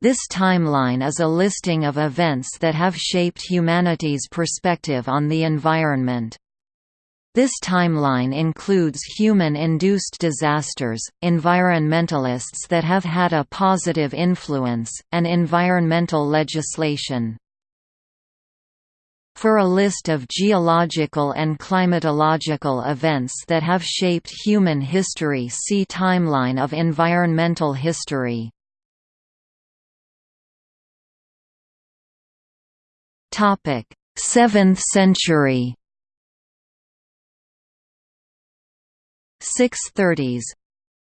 This timeline is a listing of events that have shaped humanity's perspective on the environment. This timeline includes human-induced disasters, environmentalists that have had a positive influence, and environmental legislation. For a list of geological and climatological events that have shaped human history see Timeline of environmental history. Topic: 7th century. 630s.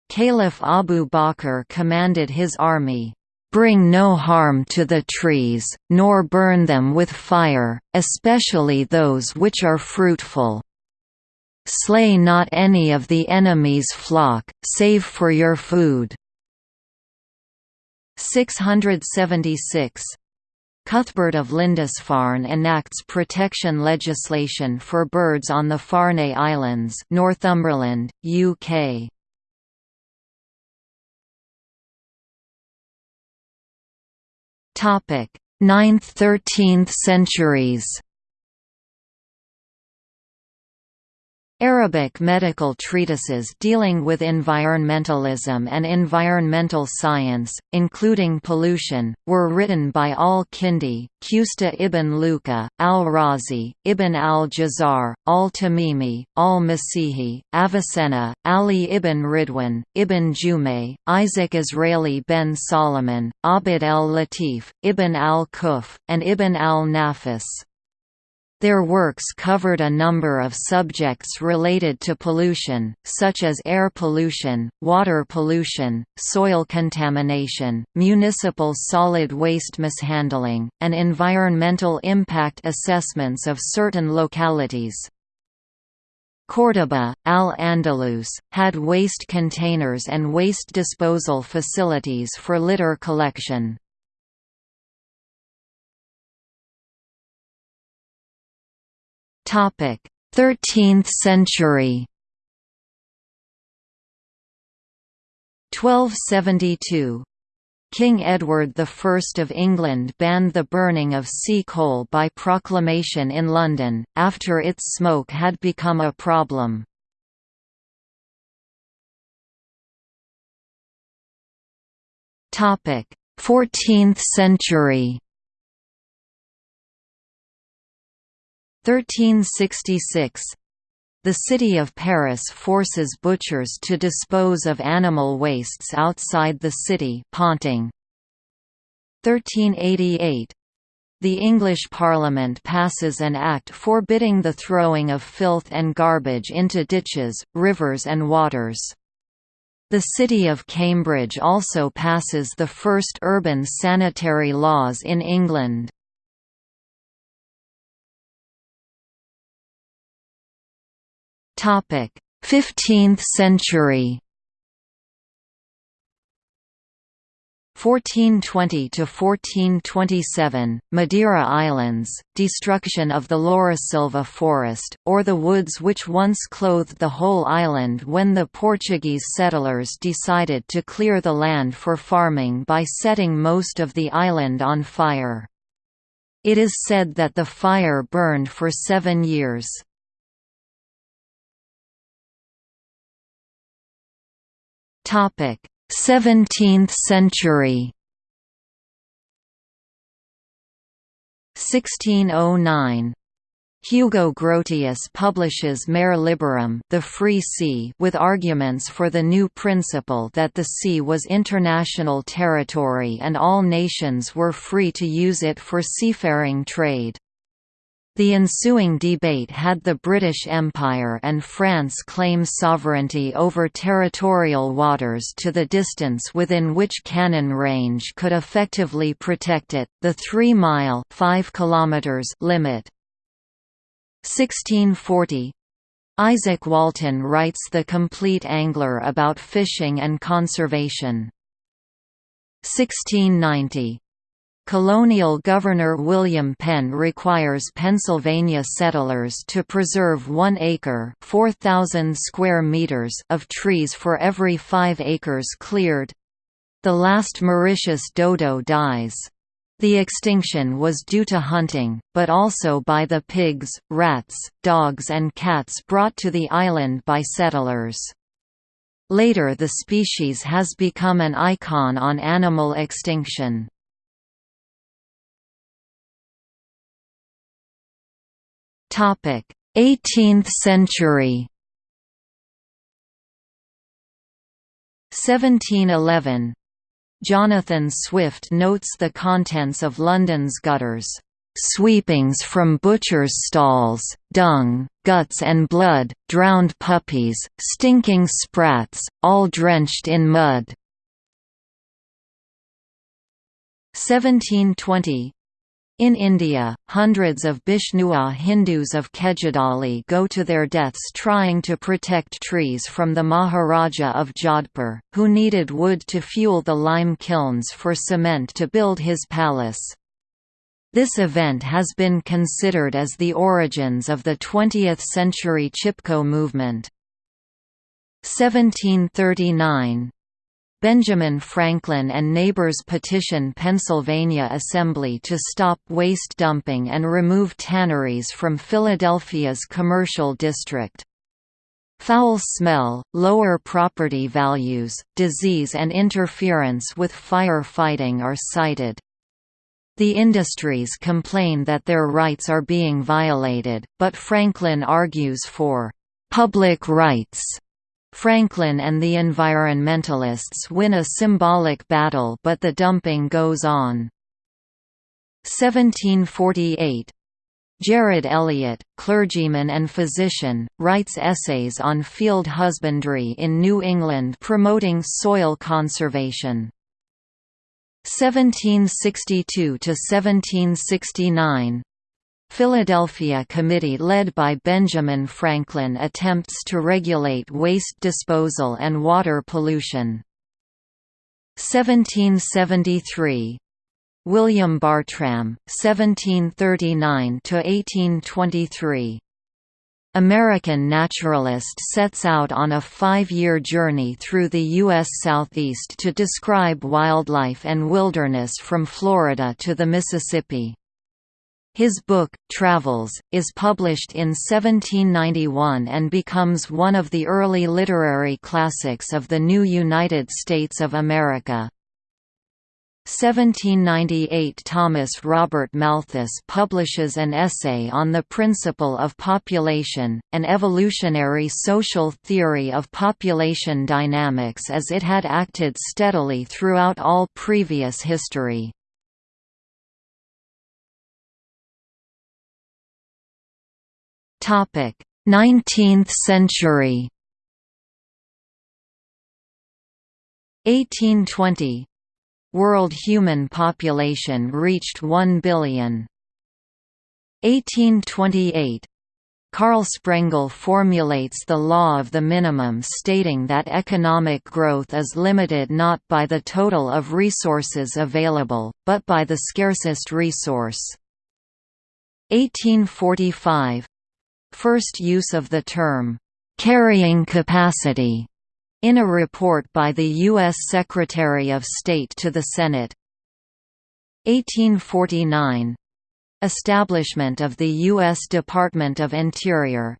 Caliph Abu Bakr commanded his army, "Bring no harm to the trees, nor burn them with fire, especially those which are fruitful. Slay not any of the enemy's flock, save for your food." 676 Cuthbert of Lindisfarne enacts protection legislation for birds on the Farne Islands Northumberland, UK. Topic: 9th–13th centuries. Arabic medical treatises dealing with environmentalism and environmental science, including pollution, were written by al-Kindi, Qusta ibn Luqa, al-Razi, ibn al-Jazar, al-Tamimi, al-Masihi, Avicenna, Ali ibn Ridwan, ibn Jumay, Isaac Israeli ben Solomon, Abd el-Latif, ibn al-Quff, and ibn al-Nafis. Their works covered a number of subjects related to pollution, such as air pollution, water pollution, soil contamination, municipal solid waste mishandling, and environmental impact assessments of certain localities. Córdoba, Al-Andalus, had waste containers and waste disposal facilities for litter collection. 13th century 1272 King Edward I of England banned the burning of sea coal by proclamation in London, after its smoke had become a problem. Topic: 14th century. 1366 the city of Paris forces butchers to dispose of animal wastes outside the city Ponting. 1388 the English Parliament passes an act forbidding the throwing of filth and garbage into ditches, rivers and waters. The city of Cambridge also passes the first urban sanitary laws in England. Topic: 15th century. 1420 to 1427 Madeira Islands destruction of the Laurisilva forest or the woods which once clothed the whole island when the Portuguese settlers decided to clear the land for farming by setting most of the island on fire. It is said that the fire burned for 7 years Topic: 17th century. 1609 Hugo Grotius publishes Mare Liberum the Free Sea with arguments for the new principle that the sea was international territory and all nations were free to use it for seafaring trade. The ensuing debate had the British Empire and France claim sovereignty over territorial waters to the distance within which cannon range could effectively protect it, the 3-mile limit. 1640 Izaak Walton writes The Complete Angler about fishing and conservation. 1690 Colonial Governor William Penn requires Pennsylvania settlers to preserve one acre 4,000 square meters of trees for every five acres cleared. The last Mauritius dodo dies. The extinction was due to hunting, but also by the pigs, rats, dogs and cats brought to the island by settlers. Later the species has become an icon on animal extinction. 18th century. 1711 Jonathan Swift notes the contents of London's gutters, "...sweepings from butchers' stalls, dung, guts and blood, drowned puppies, stinking sprats, all drenched in mud." 1720 in India, hundreds of Bishnoi Hindus of Khejarli go to their deaths trying to protect trees from the Maharaja of Jodhpur, who needed wood to fuel the lime kilns for cement to build his palace. This event has been considered as the origins of the 20th-century Chipko movement. 1739 Benjamin Franklin and neighbors petition Pennsylvania Assembly to stop waste dumping and remove tanneries from Philadelphia's commercial district. Foul smell, lower property values, disease and interference with fire fighting are cited. The industries complain that their rights are being violated, but Franklin argues for «public rights» Franklin and the environmentalists win a symbolic battle but the dumping goes on. 1748 Jared Eliot, clergyman and physician, writes essays on field husbandry in New England promoting soil conservation. 1762–1769 Philadelphia Committee led by Benjamin Franklin attempts to regulate waste disposal and water pollution. 1773 William Bartram, 1739–1823 American naturalist sets out on a five-year journey through the U.S. Southeast to describe wildlife and wilderness from Florida to the Mississippi. His book, Travels, is published in 1791 and becomes one of the early literary classics of the new United States of America. 1798 Thomas Robert Malthus publishes an essay on the principle of population, an evolutionary social theory of population dynamics as it had acted steadily throughout all previous history. 19th century 1820 World human population reached 1 billion. 1828 Karl Sprengel formulates the law of the minimum stating that economic growth is limited not by the total of resources available, but by the scarcest resource. 1845 First use of the term, "...carrying capacity", in a report by the U.S. Secretary of State to the Senate. 1849 Establishment of the U.S. Department of Interior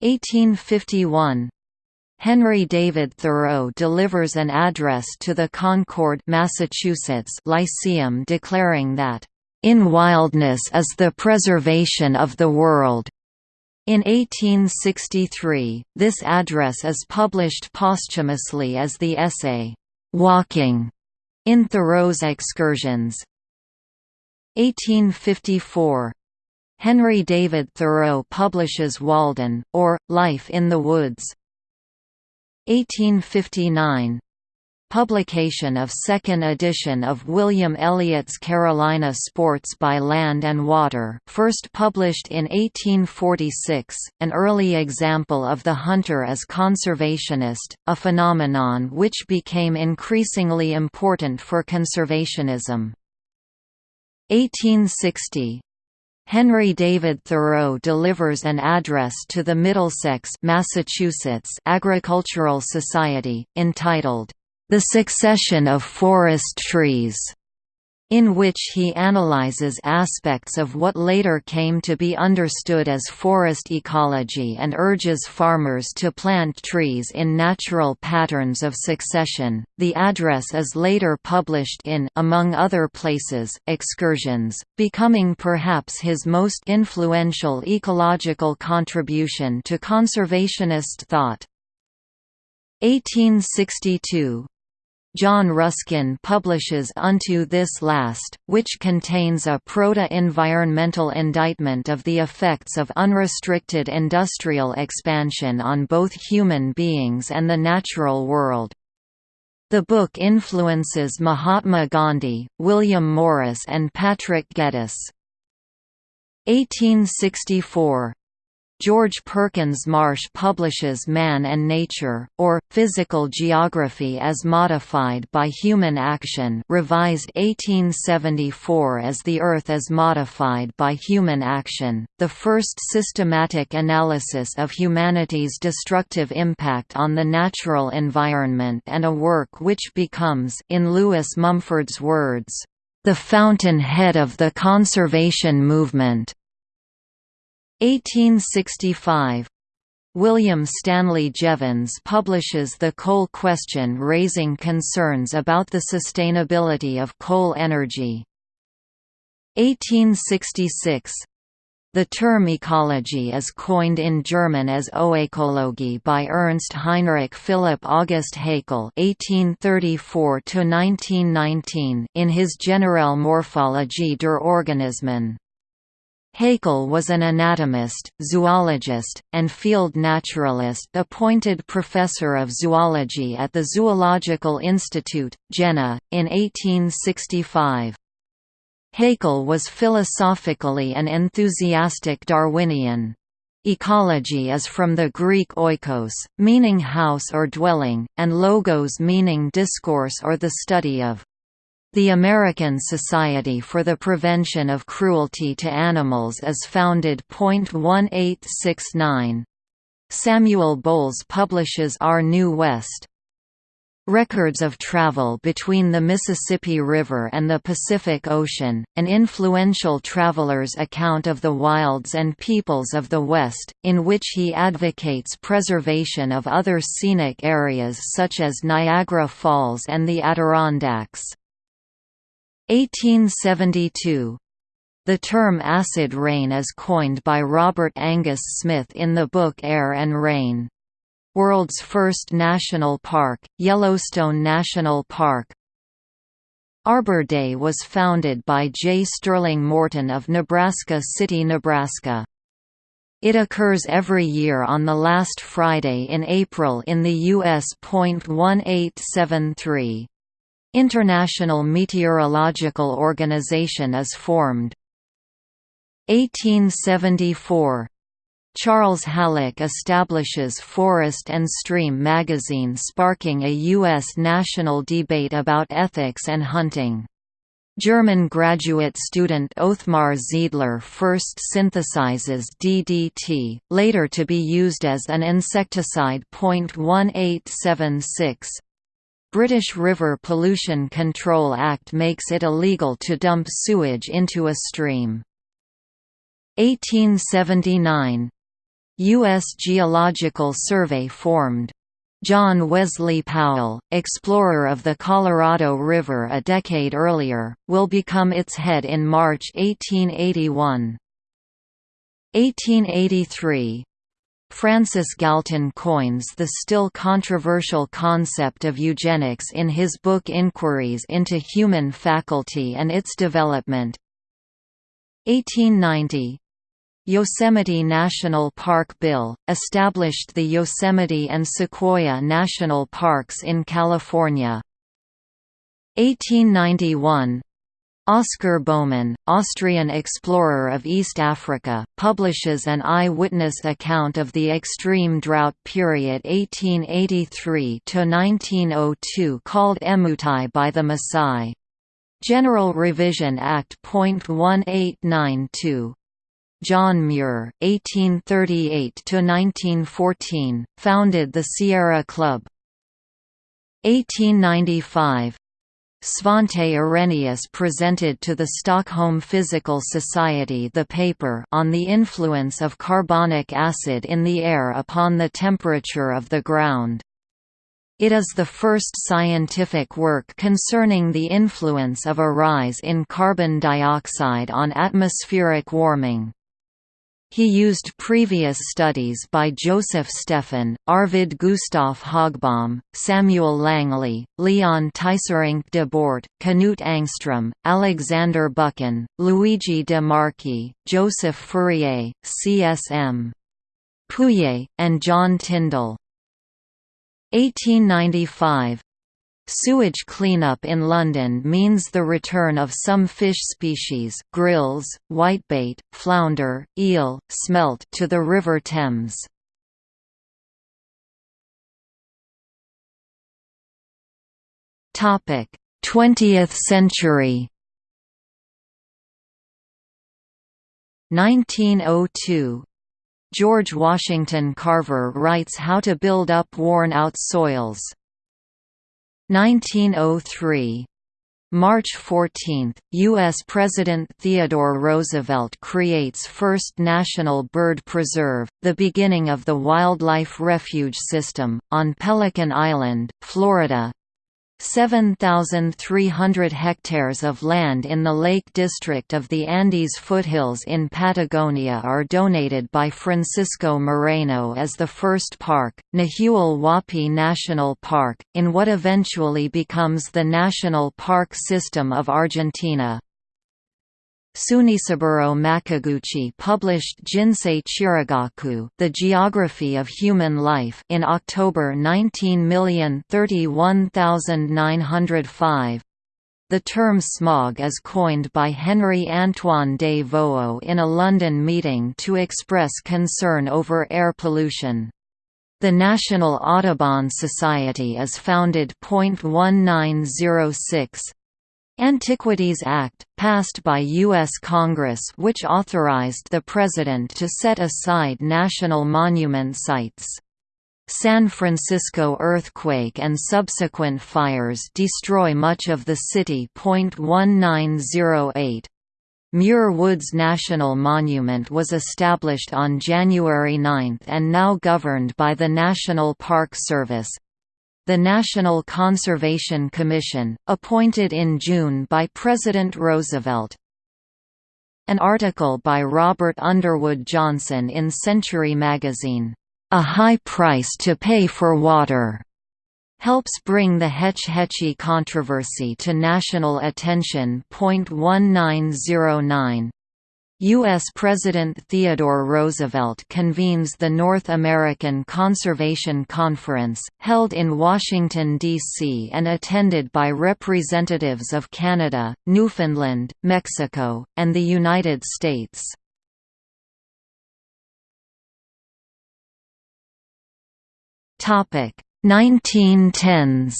1851 Henry David Thoreau delivers an address to the Concord Massachusetts Lyceum declaring that, "...in wildness is the preservation of the world." In 1863, this address is published posthumously as the essay, "'Walking' in Thoreau's Excursions. 1854 Henry David Thoreau publishes Walden, or, Life in the Woods. 1859 Publication of second edition of William Elliott's Carolina Sports by Land and Water first published in 1846, an early example of the hunter as conservationist, a phenomenon which became increasingly important for conservationism. 1860 Henry David Thoreau delivers an address to the Middlesex Massachusetts Agricultural Society, entitled, The Succession of Forest Trees, in which he analyzes aspects of what later came to be understood as forest ecology and urges farmers to plant trees in natural patterns of succession. The address is later published in among other places, Excursions, becoming perhaps his most influential ecological contribution to conservationist thought. 1862 John Ruskin publishes Unto This Last, which contains a proto-environmental indictment of the effects of unrestricted industrial expansion on both human beings and the natural world. The book influences Mahatma Gandhi, William Morris and Patrick Geddes. 1864 George Perkins Marsh publishes Man and Nature, or, Physical Geography as Modified by Human Action revised 1874 as The Earth as Modified by Human Action, the first systematic analysis of humanity's destructive impact on the natural environment and a work which becomes in Lewis Mumford's words, "...the fountain-head of the conservation movement." 1865 William Stanley Jevons publishes The Coal Question raising concerns about the sustainability of coal energy. 1866 the term ecology is coined in German as Oekologie by Ernst Heinrich Philipp August Haeckel (1834–1919) in his Generelle Morphologie der Organismen. Haeckel was an anatomist, zoologist, and field naturalist appointed professor of zoology at the Zoological Institute, Jena, in 1865. Haeckel was philosophically an enthusiastic Darwinian. Ecology is from the Greek oikos, meaning house or dwelling, and logos meaning discourse or the study of. The American Society for the Prevention of Cruelty to Animals is founded. 1869. Samuel Bowles publishes Our New West. Records of travel between the Mississippi River and the Pacific Ocean, an influential traveler's account of the wilds and peoples of the West, in which he advocates preservation of other scenic areas such as Niagara Falls and the Adirondacks. 1872 the term acid rain is coined by Robert Angus Smith in the book Air and Rain. World's first national park, Yellowstone National Park. Arbor Day was founded by J. Sterling Morton of Nebraska City, Nebraska. It occurs every year on the last Friday in April in the U.S. 1873. International Meteorological Organization is formed. 1874 Charles Hallock establishes Forest and Stream magazine sparking a U.S. national debate about ethics and hunting. German graduate student Othmar Zeidler first synthesizes DDT, later to be used as an insecticide. 1876 British River Pollution Control Act makes it illegal to dump sewage into a stream. 1879 U.S. Geological Survey formed. John Wesley Powell, explorer of the Colorado River a decade earlier, will become its head in March 1881. 1883 Francis Galton coins the still controversial concept of eugenics in his book Inquiries into Human Faculty and Its Development. 1890 Yosemite National Park Bill, established the Yosemite and Sequoia National Parks in California. 1891 Oscar Baumann, Austrian explorer of East Africa, publishes an eyewitness account of the extreme drought period 1883–1902 called Emutai by the Maasai. General Revision Act. 1892. John Muir, 1838–1914, founded the Sierra Club. 1895 Svante Arrhenius presented to the Stockholm Physical Society the paper on the influence of carbonic acid in the air upon the temperature of the ground. It is the first scientific work concerning the influence of a rise in carbon dioxide on atmospheric warming. He used previous studies by Joseph Stefan, Arvid Gustaf Högbom, Samuel Langley, Leon Teisserenc de Bort, Knut Angstrom, Alexander Buchan, Luigi de Marchi, Joseph Fourier, C.S.M. Pouillet, and John Tyndall. 1895 Sewage cleanup in London means the return of some fish species grilse, whitebait, flounder, eel, smelt to the River Thames. Topic: 20th century. 1902 George Washington Carver writes How to Build Up Worn-Out Soils 1903 March 14, U.S. President Theodore Roosevelt creates first national bird preserve, the beginning of the Wildlife Refuge System, on Pelican Island, Florida, 7,300 hectares of land in the Lake District of the Andes foothills in Patagonia are donated by Francisco Moreno as the first park, Nahuel Huapi National Park, in what eventually becomes the National Park System of Argentina. Tsunesaburo Makiguchi published Jinsei Chirigaku The Geography of Human Life in October 19,031,905. The term smog is coined by Henry Antoine de Voeux in a London meeting to express concern over air pollution. The National Audubon Society is founded. 1906 Antiquities Act, passed by U.S. Congress which authorized the President to set aside national monument sites. San Francisco earthquake and subsequent fires destroy much of the city. 1908 Muir Woods National Monument was established on January 9 and now governed by the National Park Service, the National Conservation Commission, appointed in June by President Roosevelt. An article by Robert Underwood Johnson in Century magazine, "'A High Price to Pay for Water' helps bring the Hetch Hetchy controversy to national attention. 1909 U.S. President Theodore Roosevelt convenes the North American Conservation Conference, held in Washington, D.C. and attended by representatives of Canada, Newfoundland, Mexico, and the United States. Topic 1910s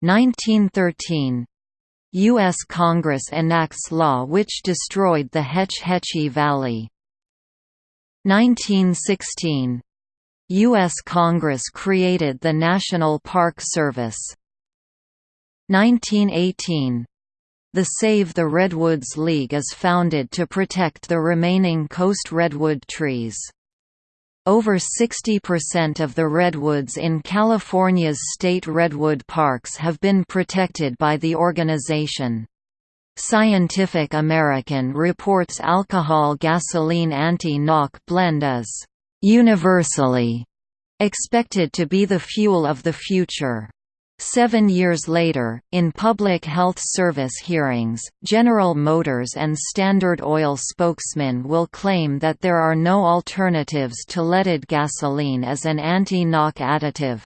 1913 U.S. Congress enacts law which destroyed the Hetch Hetchy Valley. 1916 U.S. Congress created the National Park Service. 1918 The Save the Redwoods League is founded to protect the remaining coast redwood trees. Over 60% of the redwoods in California's state redwood parks have been protected by the organization. Scientific American reports alcohol gasoline anti-knock blend is universally expected to be the fuel of the future. Seven years later, in Public Health Service hearings, General Motors and Standard Oil spokesmen will claim that there are no alternatives to leaded gasoline as an anti-knock additive.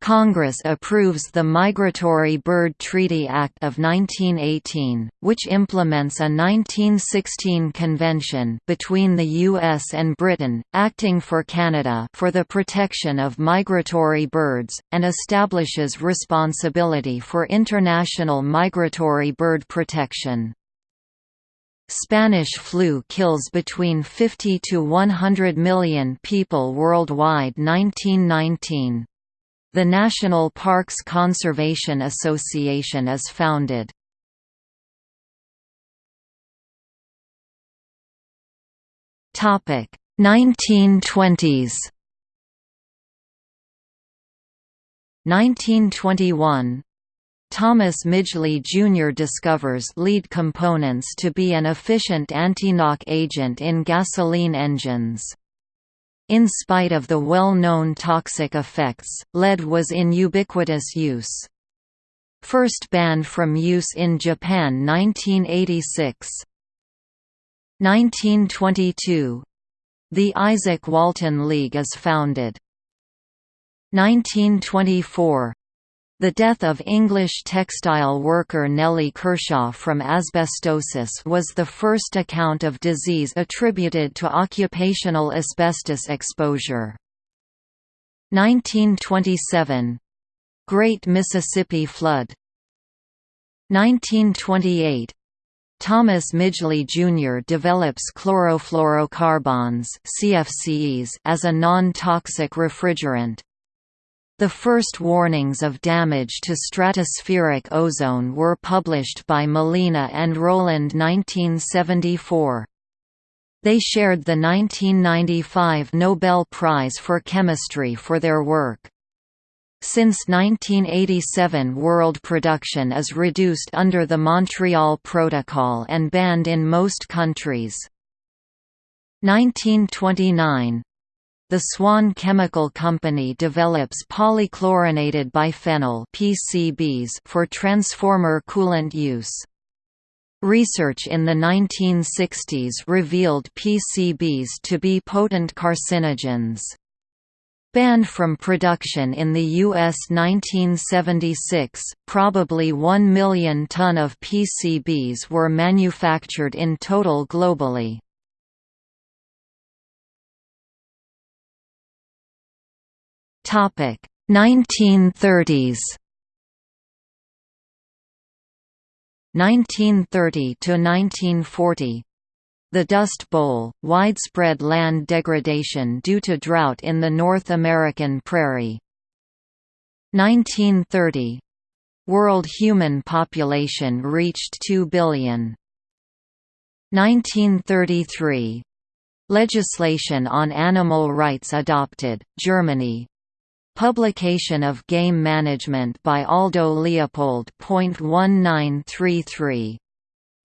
Congress approves the Migratory Bird Treaty Act of 1918, which implements a 1916 convention between the U.S. and Britain, acting for Canada for the protection of migratory birds, and establishes responsibility for international migratory bird protection. Spanish flu kills between 50 to 100 million people worldwide 1919. The National Parks Conservation Association is founded. Topic 1920s 1921 Thomas Midgley Jr. discovers lead components to be an efficient anti-knock agent in gasoline engines. In spite of the well-known toxic effects, lead was in ubiquitous use. First banned from use in Japan 1986. 1922. The Izaak Walton League is founded. 1924 the death of English textile worker Nellie Kershaw from asbestosis was the first account of disease attributed to occupational asbestos exposure. 1927 — Great Mississippi Flood 1928 Thomas Midgley Jr. develops chlorofluorocarbons CFCs as a non-toxic refrigerant. The first warnings of damage to stratospheric ozone were published by Molina and Rowland 1974. They shared the 1995 Nobel Prize for Chemistry for their work. Since 1987 world production is reduced under the Montreal Protocol and banned in most countries. 1929 the Swan Chemical Company develops polychlorinated biphenyl (PCBs) for transformer coolant use. Research in the 1960s revealed PCBs to be potent carcinogens. Banned from production in the U.S. 1976, probably 1 million ton of PCBs were manufactured in total globally. Topic. 1930s 1930 to 1940 the Dust Bowl, widespread land degradation due to drought in the North American prairie. 1930 World human population reached 2 billion. 1933 Legislation on animal rights adopted, Germany, Publication of Game Management by Aldo Leopold. 1933.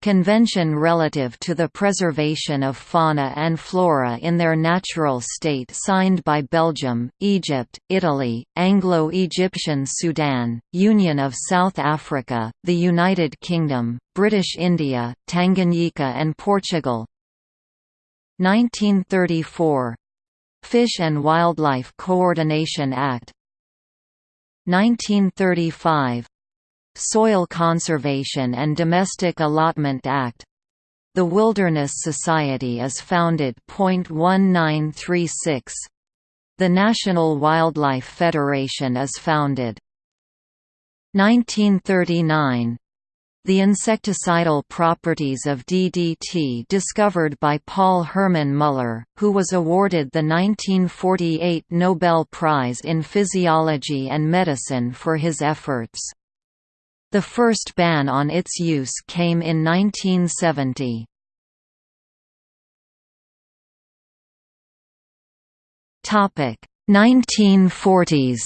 Convention relative to the preservation of fauna and flora in their natural state signed by Belgium, Egypt, Italy, Anglo-Egyptian Sudan, Union of South Africa, the United Kingdom, British India, Tanganyika and Portugal 1934 Fish and Wildlife Coordination Act 1935 Soil Conservation and Domestic Allotment Act The Wilderness Society is founded. 1936 The National Wildlife Federation is founded. 1939 the insecticidal properties of DDT discovered by Paul Hermann Muller, who was awarded the 1948 Nobel Prize in Physiology and Medicine for his efforts. The first ban on its use came in 1970. Topic 1940s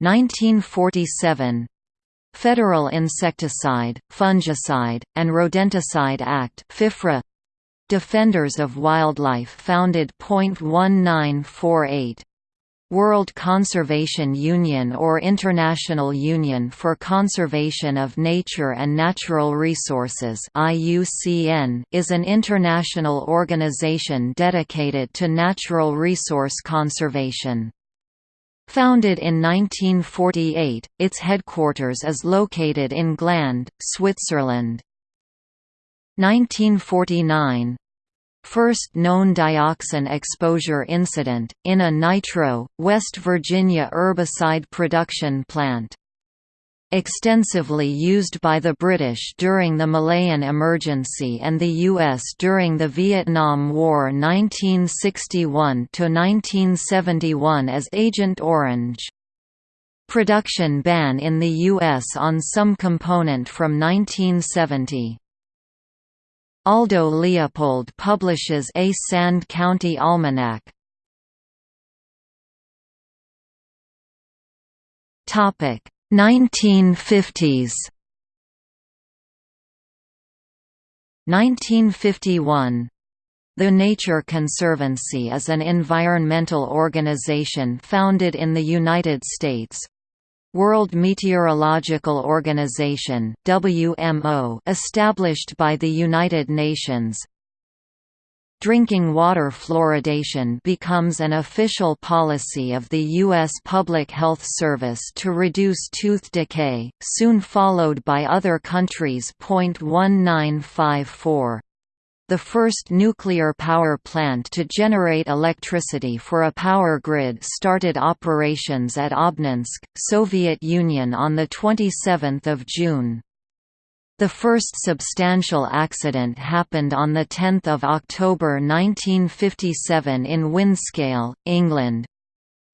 1947 Federal Insecticide, Fungicide, and Rodenticide Act FIFRA Defenders of Wildlife founded. 1948 World Conservation Union or International Union for Conservation of Nature and Natural Resources IUCN is an international organization dedicated to natural resource conservation. Founded in 1948, its headquarters is located in Gland, Switzerland. 1949 First known dioxin exposure incident, in a Nitro, West Virginia herbicide production plant. Extensively used by the British during the Malayan Emergency and the U.S. during the Vietnam War 1961–1971 as Agent Orange. Production ban in the U.S. on some component from 1970. Aldo Leopold publishes a Sand County Almanac. Topic 1950s 1951 the Nature Conservancy is an environmental organization founded in the United States. World Meteorological Organization WMO established by the United Nations Drinking water fluoridation becomes an official policy of the U.S. Public Health Service to reduce tooth decay, soon followed by other countries. 1954 the first nuclear power plant to generate electricity for a power grid started operations at Obninsk, Soviet Union on 27 June. The first substantial accident happened on 10 October 1957 in Windscale, England.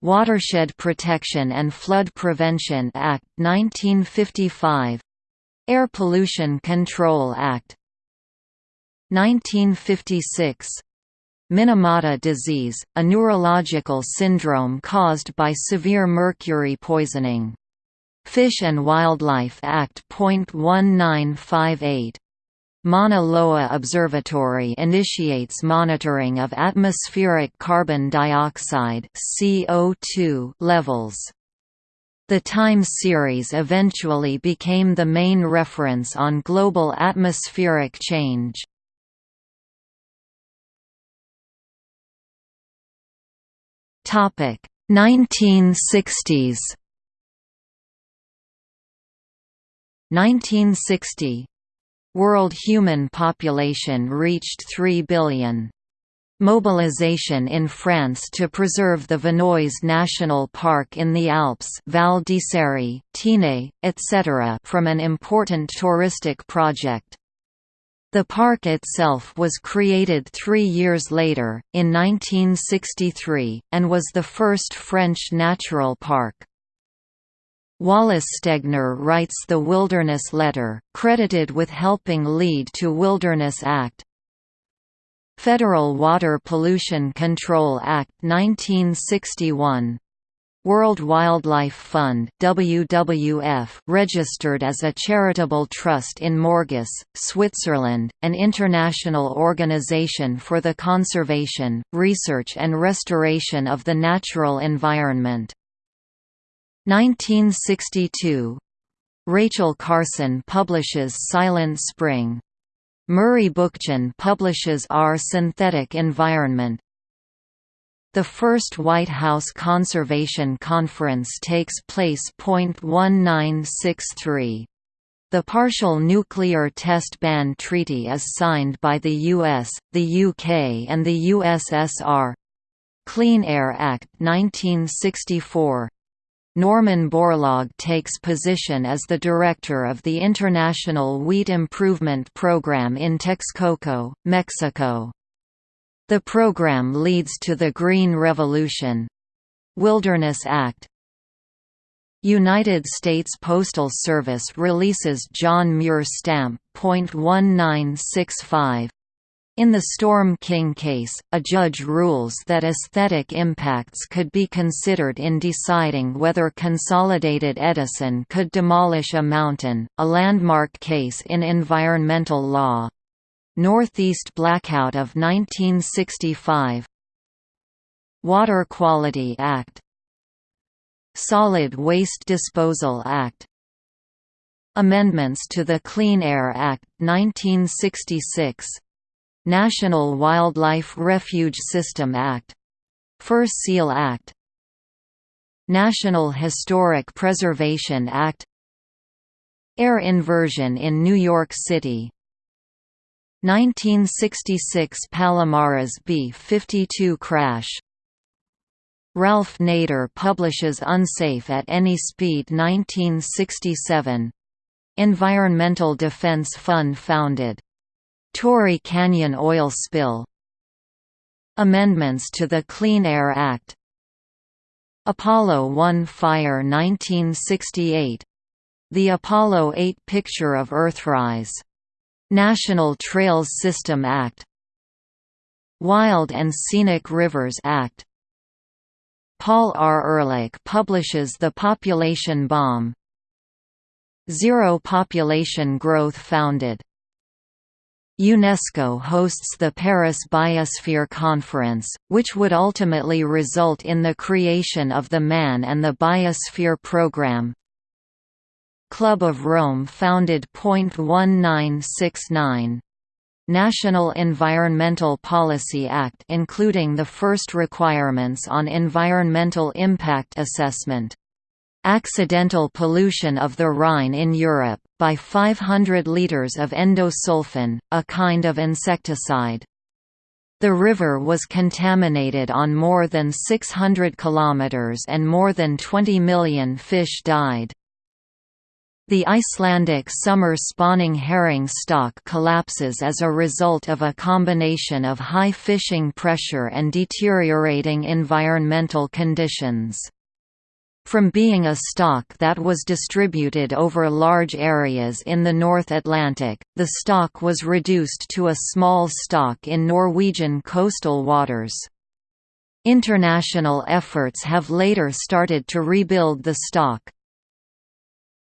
Watershed Protection and Flood Prevention Act 1955 Air Pollution Control Act 1956 Minamata disease, a neurological syndrome caused by severe mercury poisoning Fish and Wildlife Act. 1958 Mauna Loa Observatory initiates monitoring of atmospheric carbon dioxide CO2 levels. The time series eventually became the main reference on global atmospheric change. Topic 1960s 1960 World human population reached 3 billion. Mobilization in France to preserve the Vanoise National Park in the Alps Val d'Isere, Tinée, etc. from an important touristic project. The park itself was created three years later, in 1963, and was the first French natural park. Wallace Stegner writes the Wilderness Letter, credited with helping lead to Wilderness Act. Federal Water Pollution Control Act 1961 World Wildlife Fund WWF registered as a charitable trust in Morges, Switzerland, an international organization for the conservation, research and restoration of the natural environment. 1962 Rachel Carson publishes Silent Spring. Murray Bookchin publishes Our Synthetic Environment. The first White House Conservation Conference takes place. 1963. The Partial Nuclear Test Ban Treaty is signed by the US, the UK and the USSR. Clean Air Act 1964 Norman Borlaug takes position as the director of the International Wheat Improvement Program in Texcoco, Mexico. The program leads to the Green Revolution. Wilderness Act United States Postal Service releases John Muir stamp. .1965 in the Storm King case, a judge rules that aesthetic impacts could be considered in deciding whether Consolidated Edison could demolish a mountain, a landmark case in environmental law. Northeast Blackout of 1965 Water Quality Act. Solid Waste Disposal Act. Amendments to the Clean Air Act, 1966 National Wildlife Refuge System Act. Fur Seal Act National Historic Preservation Act Air inversion in New York City 1966 Palomares B-52 crash Ralph Nader publishes Unsafe at Any Speed 1967. Environmental Defense Fund founded. Torrey Canyon oil spill Amendments to the Clean Air Act Apollo 1 fire 1968 The Apollo 8 picture of Earthrise. National Trails System Act Wild and Scenic Rivers Act Paul R. Ehrlich publishes The Population Bomb Zero Population Growth founded UNESCO hosts the Paris Biosphere Conference, which would ultimately result in the creation of the Man and the Biosphere Programme. Club of Rome founded. 1969 National Environmental Policy Act including the first requirements on environmental impact assessment accidental pollution of the Rhine in Europe, by 500 litres of endosulfan, a kind of insecticide. The river was contaminated on more than 600 kilometers and more than 20 million fish died. The Icelandic summer spawning herring stock collapses as a result of a combination of high fishing pressure and deteriorating environmental conditions. From being a stock that was distributed over large areas in the North Atlantic, the stock was reduced to a small stock in Norwegian coastal waters. International efforts have later started to rebuild the stock.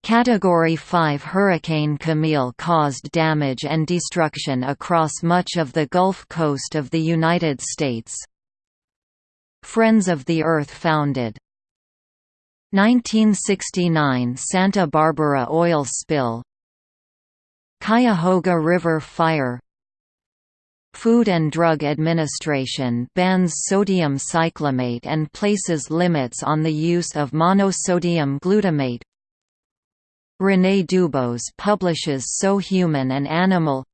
Category 5 Hurricane Camille caused damage and destruction across much of the Gulf Coast of the United States. Friends of the Earth founded 1969 Santa Barbara oil spill. Cuyahoga River fire. Food and Drug Administration bans sodium cyclamate and places limits on the use of monosodium glutamate. René Dubos publishes So Human an Animal.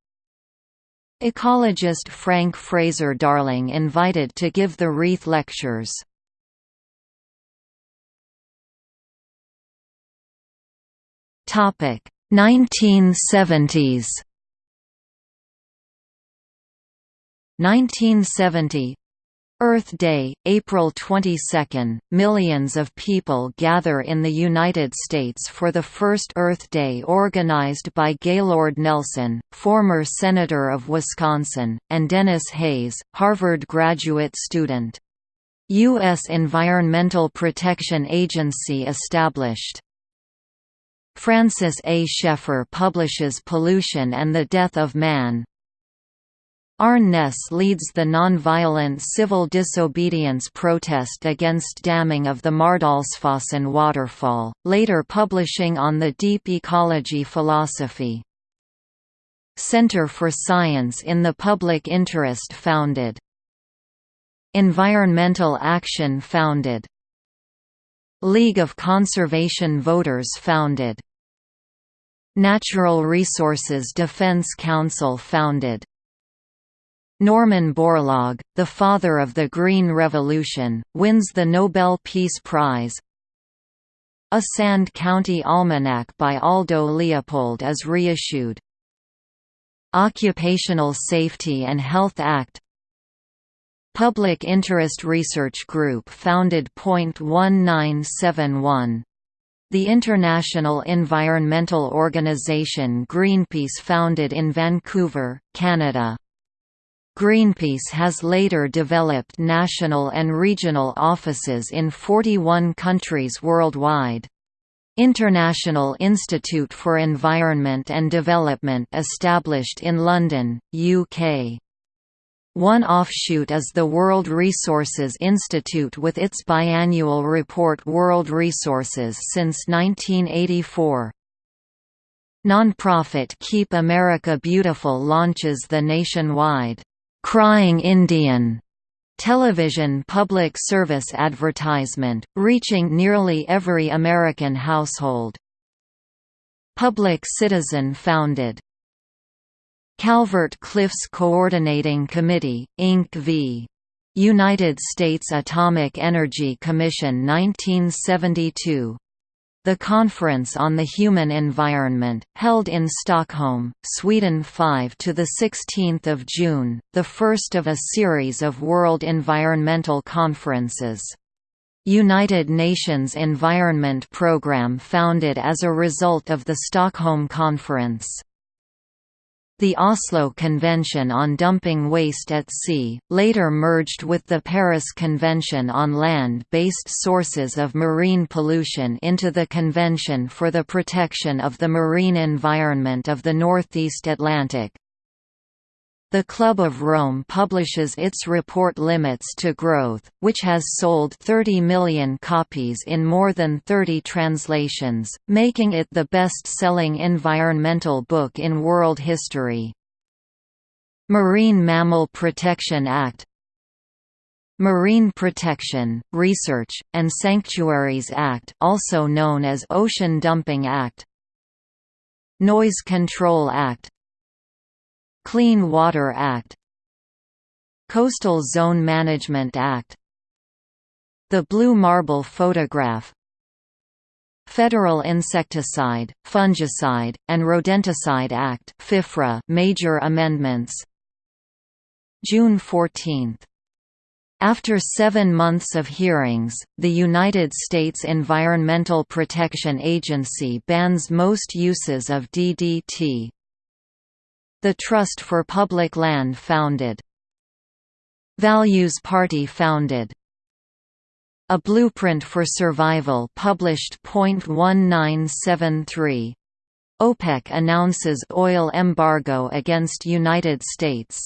Ecologist Frank Fraser Darling invited to give the Reith Lectures Topic 1970s 1970 Earth Day, April 22, millions of people gather in the United States for the first Earth Day organized by Gaylord Nelson, former Senator of Wisconsin, and Denis Hayes, Harvard graduate student. U.S. Environmental Protection Agency established. Francis A. Schaeffer publishes Pollution and the Death of Man. Arne Naess leads the nonviolent civil disobedience protest against damming of the Mardalsfossen waterfall, later publishing on the deep ecology philosophy. Center for Science in the Public Interest founded. Environmental Action founded. League of Conservation Voters founded. Natural Resources Defense Council founded. Norman Borlaug, the father of the Green Revolution, wins the Nobel Peace Prize. A Sand County Almanac by Aldo Leopold is reissued. Occupational Safety and Health Act Public Interest Research Group founded. 1971. The international environmental organization Greenpeace founded in Vancouver, Canada. Greenpeace has later developed national and regional offices in 41 countries worldwide. International Institute for Environment and Development established in London, UK. One offshoot is the World Resources Institute with its biannual report World Resources since 1984. Nonprofit Keep America Beautiful launches the nationwide, "'Crying Indian' television public service advertisement, reaching nearly every American household. Public Citizen founded Calvert Cliffs Coordinating Committee, Inc. v. United States Atomic Energy Commission 1972 the Conference on the Human Environment, held in Stockholm, Sweden 5 to the 16th of June, the first of a series of World Environmental Conferences. United Nations Environment Programme founded as a result of the Stockholm Conference. The Oslo Convention on Dumping Waste at Sea, later merged with the Paris Convention on Land-Based Sources of Marine Pollution into the Convention for the Protection of the Marine Environment of the Northeast Atlantic. The Club of Rome publishes its report Limits to Growth, which has sold 30 million copies in more than 30 translations, making it the best-selling environmental book in world history. Marine Mammal Protection Act Marine Protection, Research, and Sanctuaries Act also known as Ocean Dumping Act Noise Control Act Clean Water Act Coastal Zone Management Act The Blue Marble Photograph Federal Insecticide, Fungicide, and Rodenticide Act FIFRA major amendments. June 14 after seven months of hearings, the United States Environmental Protection Agency bans most uses of DDT, the Trust for Public Land founded. Values Party founded. A Blueprint for Survival published. 1973. OPEC announces oil embargo against United States.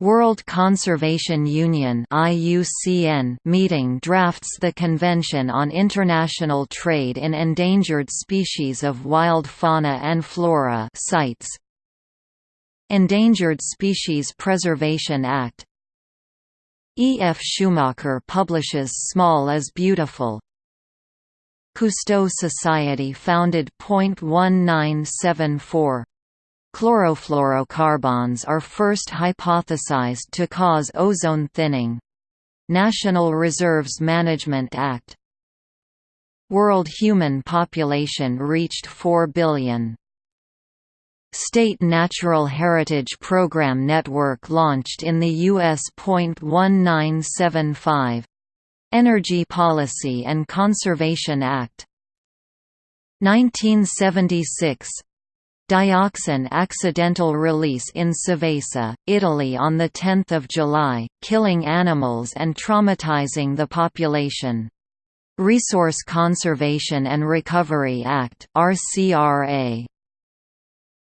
World Conservation Union (IUCN) meeting drafts the Convention on International Trade in Endangered Species of Wild Fauna and Flora (CITES). Endangered Species Preservation Act E. F. Schumacher publishes Small is Beautiful. Cousteau Society founded. 1974. Chlorofluorocarbons are first hypothesized to cause ozone thinning. National Reserves Management Act World human population reached 4 billion. State Natural Heritage Program Network launched in the U.S. 1975. Energy Policy and Conservation Act 1976 Dioxin accidental release in Seveso, Italy on 10 July, killing animals and traumatizing the population. Resource Conservation and Recovery Act RCRA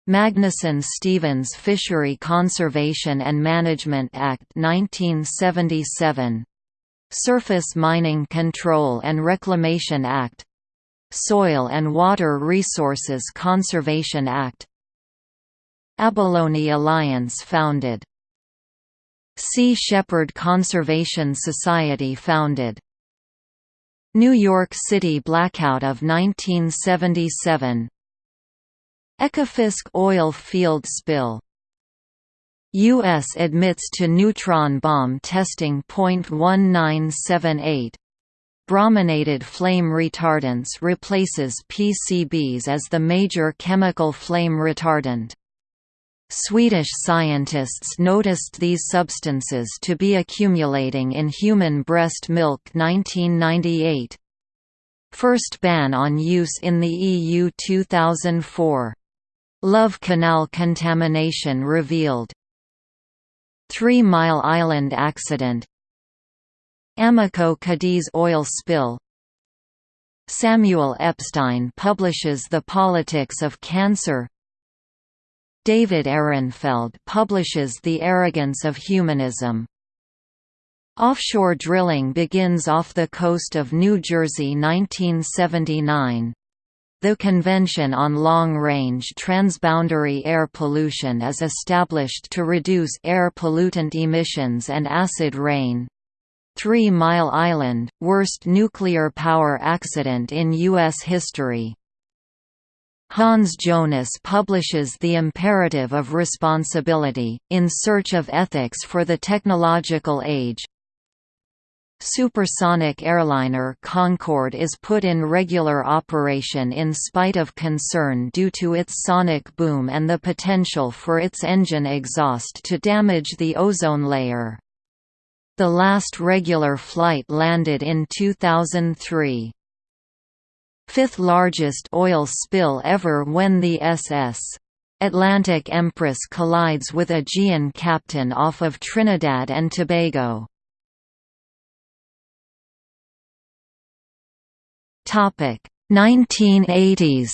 Magnuson-Stevens Fishery Conservation and Management Act 1977 Surface Mining Control and Reclamation Act. Soil and Water Resources Conservation Act. Abalone Alliance founded. Sea Shepherd Conservation Society founded. New York City blackout of 1977 Ekofisk oil field spill U.S. admits to neutron bomb testing. 1978 Brominated flame retardants replaces PCBs as the major chemical flame retardant. Swedish scientists noticed these substances to be accumulating in human breast milk 1998. First ban on use in the EU 2004. Love Canal contamination revealed. Three Mile Island accident. Amoco Cadiz oil spill. Samuel Epstein publishes The Politics of Cancer. David Ehrenfeld publishes The Arrogance of Humanism. Offshore drilling begins off the coast of New Jersey 1979 the Convention on Long-Range Transboundary Air Pollution is established to reduce air pollutant emissions and acid rain. Three Mile Island, worst nuclear power accident in U.S. history. Hans Jonas publishes The Imperative of Responsibility, in Search of Ethics for the Technological Age. Supersonic airliner Concorde is put in regular operation in spite of concern due to its sonic boom and the potential for its engine exhaust to damage the ozone layer. The last regular flight landed in 2003 fifth largest oil spill ever when the SS. Atlantic Empress collides with Aegean captain off of Trinidad and Tobago. Topic 1980s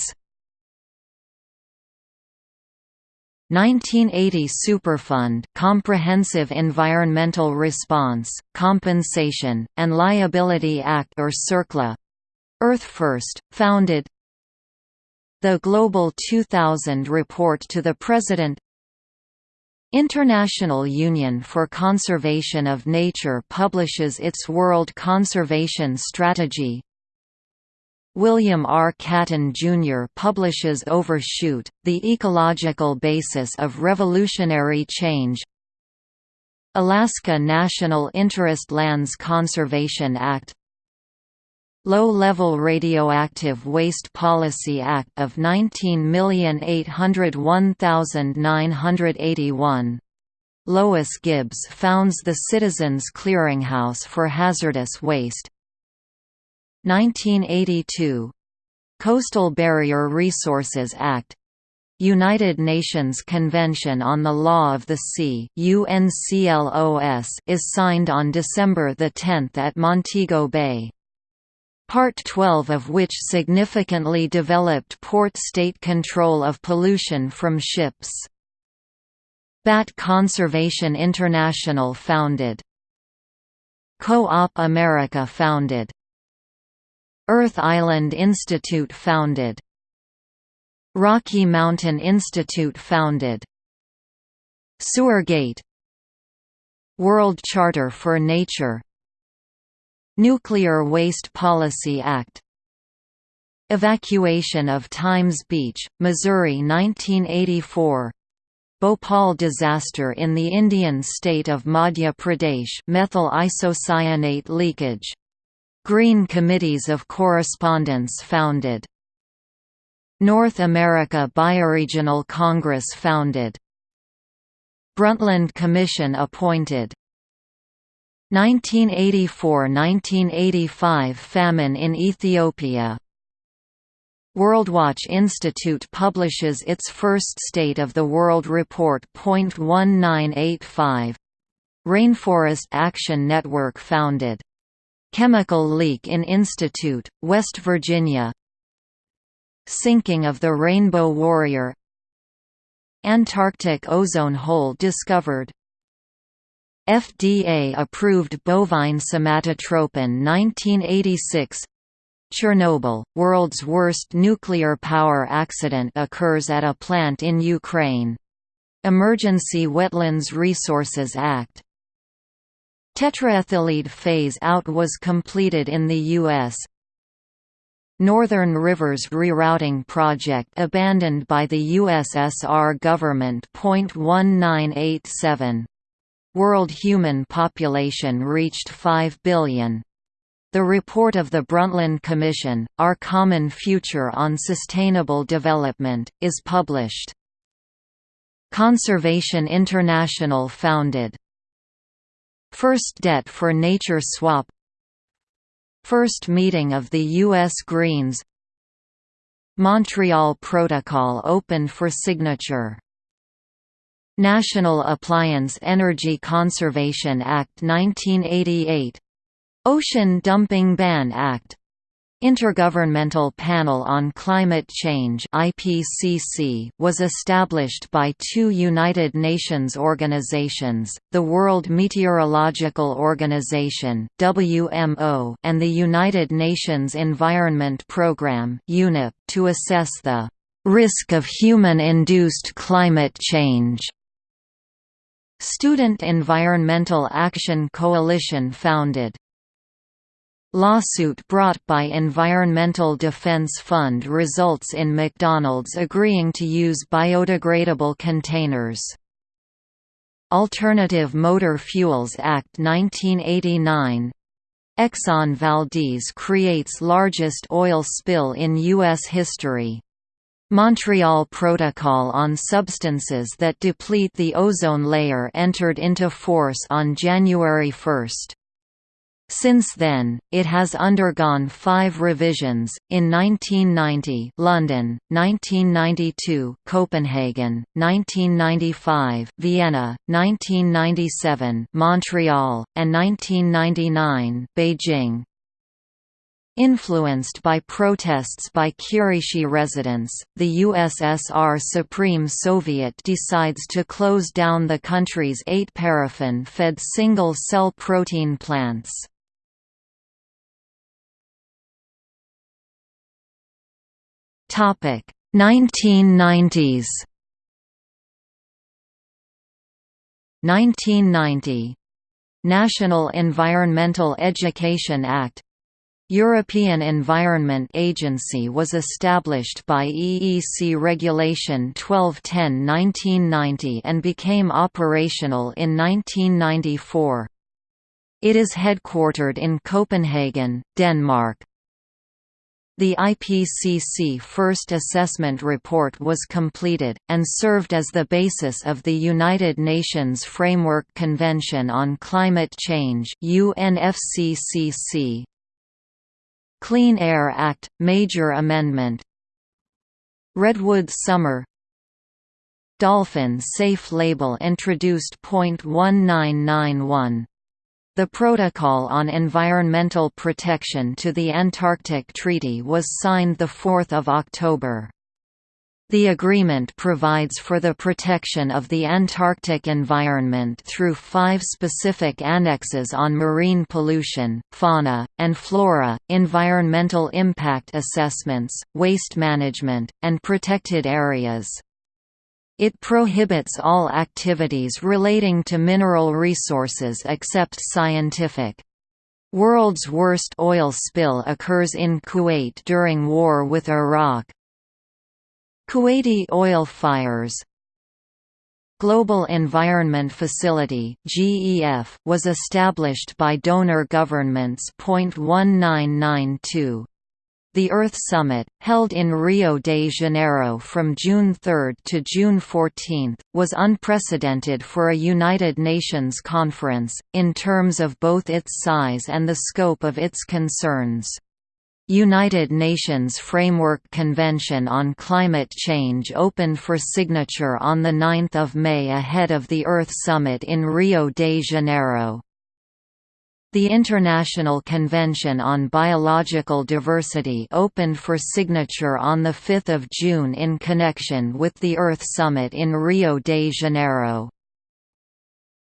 1980 Superfund Comprehensive Environmental Response, Compensation, and Liability Act or CERCLA. Earth First, founded. The Global 2000 Report to the President. International Union for Conservation of Nature publishes its World Conservation Strategy William R. Catton Jr. publishes Overshoot, The Ecological Basis of Revolutionary Change Alaska National Interest Lands Conservation Act Low-Level Radioactive Waste Policy Act of 19,801,981. Lois Gibbs founds the Citizens Clearinghouse for Hazardous Waste. 1982 Coastal Barrier Resources Act United Nations Convention on the Law of the Sea UNCLOS is signed on December 10 at Montego Bay. Part 12 of which significantly developed port state control of pollution from ships. Bat Conservation International founded. Co-op America founded. Earth Island Institute founded. Rocky Mountain Institute founded. Sewergate World Charter for Nature Nuclear Waste Policy Act Evacuation of Times Beach, Missouri 1984 Bhopal disaster in the Indian state of Madhya Pradesh methyl isocyanate leakage. Green Committees of Correspondence founded. North America Bioregional Congress founded. Brundtland Commission appointed 1984–1985 famine in Ethiopia Worldwatch Institute publishes its first State of the World Report. 1985 Rainforest Action Network founded. Chemical leak in Institute, West Virginia. Sinking of the Rainbow Warrior. Antarctic ozone hole discovered. FDA-approved bovine somatotropin 1986 Chernobyl, world's worst nuclear power accident occurs at a plant in Ukraine. Emergency Wetlands Resources Act Tetraethyllead phase-out was completed in the U.S. Northern Rivers Rerouting Project abandoned by the USSR government. 1987 World human population reached 5 billion. The report of the Brundtland Commission, Our Common Future on Sustainable Development, is published. Conservation International founded. First Debt for Nature Swap. First meeting of the U.S. Greens. Montreal Protocol opened for signature. National Appliance Energy Conservation Act 1988 Ocean Dumping Ban Act Intergovernmental Panel on Climate Change IPCC was established by two United Nations organizations, the World Meteorological Organization WMO and the United Nations Environment Programme UNEP, to assess the risk of human-induced climate change. Student Environmental Action Coalition founded Lawsuit brought by Environmental Defense Fund results in McDonald's agreeing to use biodegradable containers. Alternative Motor Fuels Act 1989 Exxon Valdez creates largest oil spill in U.S. history. Montreal Protocol on Substances that Deplete the Ozone Layer entered into force on January 1. Since then, it has undergone five revisions, in 1990 London, 1992 Copenhagen, 1995 Vienna, 1997 Montreal, and 1999 Beijing. Influenced by protests by Kirishi residents, the USSR Supreme Soviet decides to close down the country's eight paraffin-fed single-cell protein plants. Topic 1990s 1990 National Environmental Education Act European Environment Agency was established by EEC Regulation 1210-1990 and became operational in 1994. It is headquartered in Copenhagen, Denmark. The IPCC first assessment report was completed, and served as the basis of the United Nations Framework Convention on Climate Change UNFCCC. Clean Air Act – Major Amendment Redwood Summer Dolphin Safe label introduced. 1991 the Protocol on Environmental Protection to the Antarctic Treaty was signed 4 October. The agreement provides for the protection of the Antarctic environment through five specific annexes on marine pollution, fauna, and flora, environmental impact assessments, waste management, and protected areas. It prohibits all activities relating to mineral resources except scientific. World's worst oil spill occurs in Kuwait during war with Iraq. Kuwaiti oil fires Global Environment Facility (GEF) was established by donor governments. 1992 the Earth Summit, held in Rio de Janeiro from June 3 to June 14, was unprecedented for a United Nations conference, in terms of both its size and the scope of its concerns. United Nations Framework Convention on Climate Change opened for signature on 9 May ahead of the Earth Summit in Rio de Janeiro. The International Convention on Biological Diversity opened for signature on 5 June in connection with the Earth Summit in Rio de Janeiro.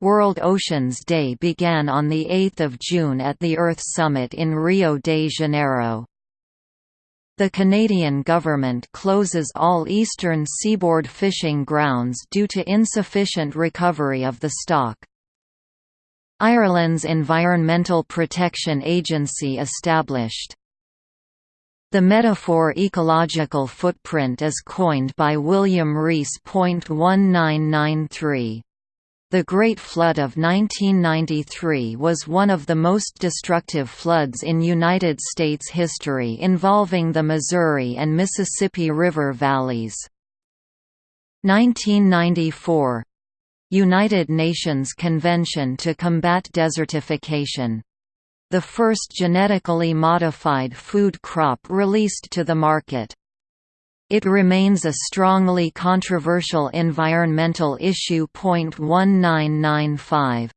World Oceans Day began on 8 June at the Earth Summit in Rio de Janeiro. The Canadian government closes all eastern seaboard fishing grounds due to insufficient recovery of the stock. Ireland's Environmental Protection Agency established. The metaphor ecological footprint is coined by William Rees. 1993. The Great Flood of 1993 was one of the most destructive floods in United States history involving the Missouri and Mississippi River valleys. 1994 United Nations Convention to Combat Desertification. The first genetically modified food crop released to the market. It remains a strongly controversial environmental issue. 1995.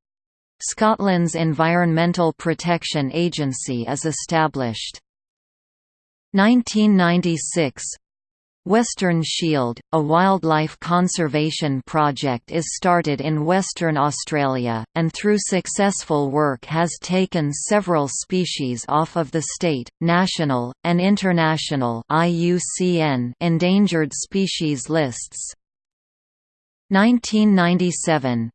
Scotland's Environmental Protection Agency is established. 1996 Western Shield, a wildlife conservation project is started in Western Australia, and through successful work has taken several species off of the state, national, and international IUCN endangered species lists. 1997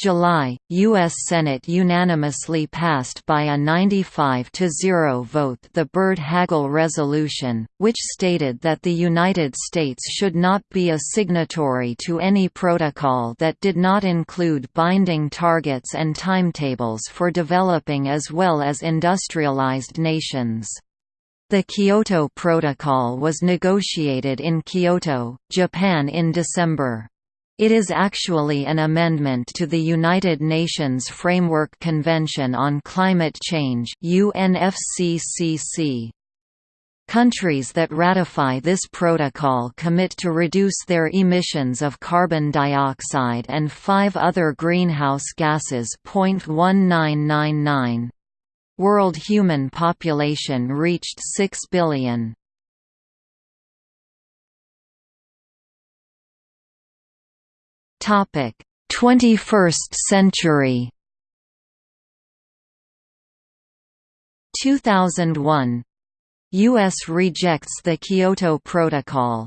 July, U.S. Senate unanimously passed by a 95–0 vote the Byrd-Hagel resolution, which stated that the United States should not be a signatory to any protocol that did not include binding targets and timetables for developing as well as industrialized nations. The Kyoto Protocol was negotiated in Kyoto, Japan in December. It is actually an amendment to the United Nations Framework Convention on Climate Change UNFCCC. Countries that ratify this protocol commit to reduce their emissions of carbon dioxide and five other greenhouse gases. 0.1999. World human population reached 6 billion. Topic: 21st century. 2001 US rejects the Kyoto Protocol.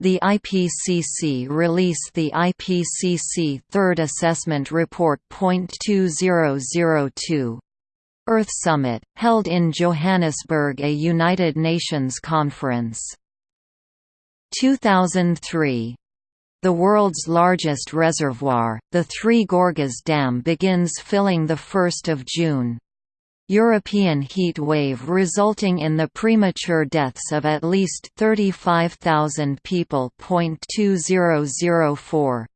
The IPCC released the IPCC Third Assessment Report. 2002 Earth Summit, held in Johannesburg a United Nations conference. 2003 the world's largest reservoir, the Three Gorges Dam begins filling 1 June. European heat wave resulting in the premature deaths of at least 35,000 people. 2004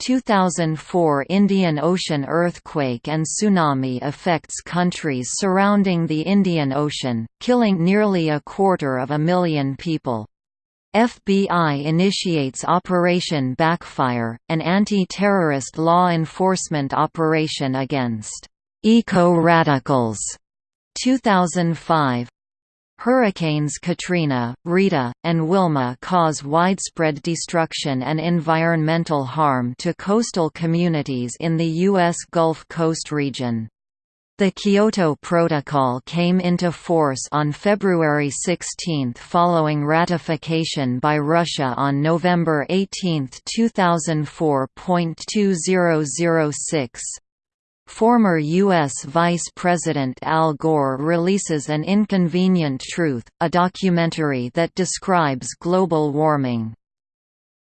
2004 Indian Ocean earthquake and tsunami affects countries surrounding the Indian Ocean, killing nearly a quarter of a million people. FBI initiates Operation Backfire, an anti-terrorist law enforcement operation against eco-radicals. 2005 Hurricanes Katrina, Rita, and Wilma cause widespread destruction and environmental harm to coastal communities in the U.S. Gulf Coast region. The Kyoto Protocol came into force on February 16 following ratification by Russia on November 18, 2004. 2006 Former U.S. Vice President Al Gore releases An Inconvenient Truth, a documentary that describes global warming.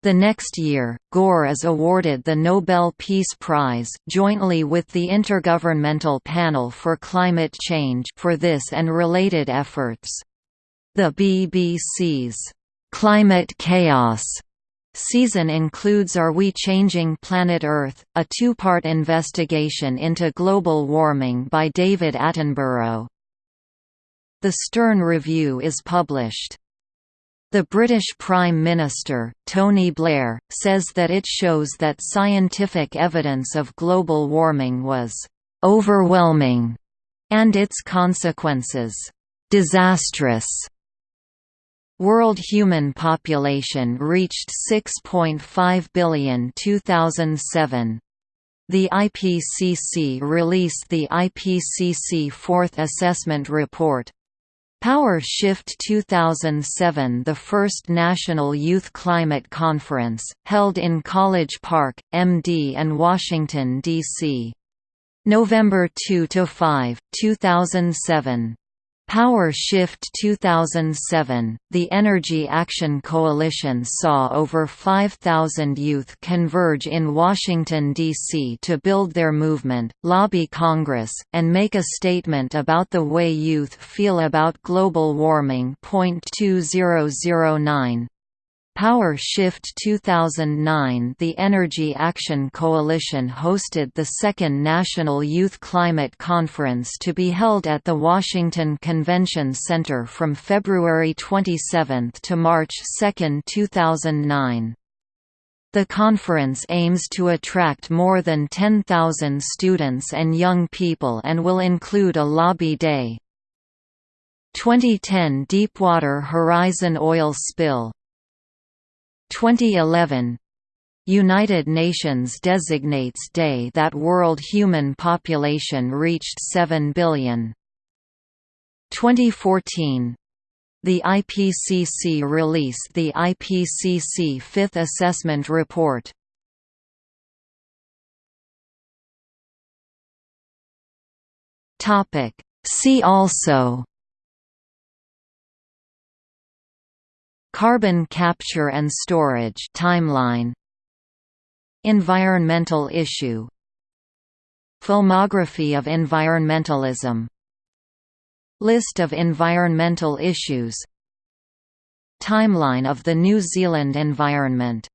The next year, Gore is awarded the Nobel Peace Prize jointly with the Intergovernmental Panel for Climate Change for this and related efforts. The BBC's Climate Chaos season includes Are We Changing Planet Earth?, a two-part investigation into global warming by David Attenborough. The Stern Review is published. The British Prime Minister, Tony Blair, says that it shows that scientific evidence of global warming was «overwhelming» and its consequences «disastrous». World human population reached 6.5 billion 2007. The IPCC released the IPCC Fourth Assessment Report, Power Shift 2007 The first National Youth Climate Conference, held in College Park, MD and Washington, D.C. November 2–5, 2007 Power Shift 2007, the Energy Action Coalition saw over 5,000 youth converge in Washington, D.C. to build their movement, lobby Congress, and make a statement about the way youth feel about global warming. 2009 Power Shift 2009 The Energy Action Coalition hosted the second National Youth Climate Conference to be held at the Washington Convention Center from February 27 to March 2, 2009. The conference aims to attract more than 10,000 students and young people and will include a lobby day. 2010 Deepwater Horizon oil spill 2011 United Nations designates day that world human population reached 7 billion. 2014 the IPCC release the IPCC Fifth Assessment Report. See also Carbon capture and storage timeline Environmental issue Filmography of environmentalism List of environmental issues Timeline of the New Zealand environment